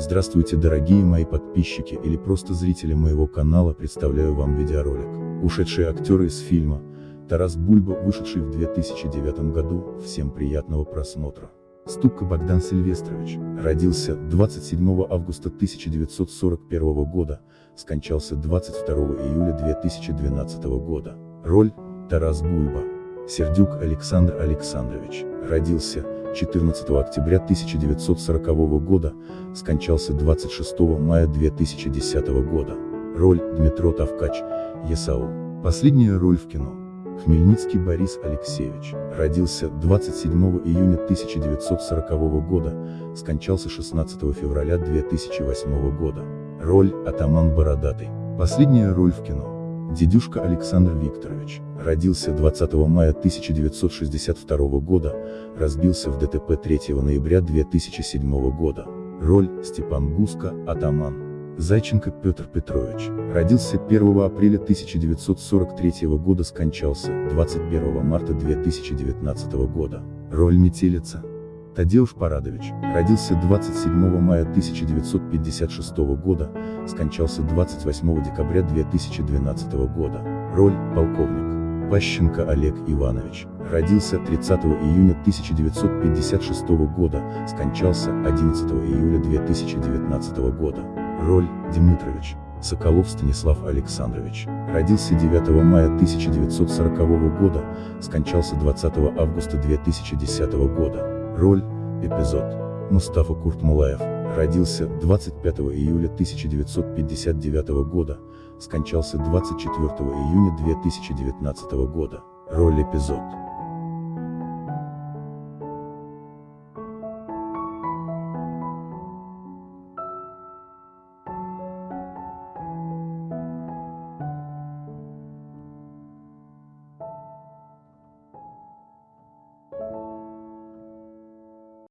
Здравствуйте дорогие мои подписчики или просто зрители моего канала, представляю вам видеоролик. Ушедшие актеры из фильма Тарас Бульба, вышедший в 2009 году, всем приятного просмотра. Ступка Богдан Сильвестрович, родился 27 августа 1941 года, скончался 22 июля 2012 года. Роль – Тарас Бульба. Сердюк Александр Александрович, родился 14 октября 1940 года, скончался 26 мая 2010 года. Роль – Дмитро Тавкач, Есаул. Последняя роль в кино. Хмельницкий Борис Алексеевич, родился 27 июня 1940 года, скончался 16 февраля 2008 года. Роль – Атаман Бородатый. Последняя роль в кино. Дедюшка Александр Викторович, родился 20 мая 1962 года, разбился в ДТП 3 ноября 2007 года. Роль – Степан Гуско, Атаман. Зайченко Петр Петрович, родился 1 апреля 1943 года, скончался 21 марта 2019 года. Роль Метелица. Тадеуш Парадович, родился 27 мая 1956 года, скончался 28 декабря 2012 года. Роль – полковник. Пащенко Олег Иванович, родился 30 июня 1956 года, скончался 11 июля 2019 года. Роль – Дмитрович. Соколов Станислав Александрович, родился 9 мая 1940 года, скончался 20 августа 2010 года. Роль – эпизод. Мустафа Куртмулаев, родился 25 июля 1959 года, скончался 24 июня 2019 года. Роль эпизод.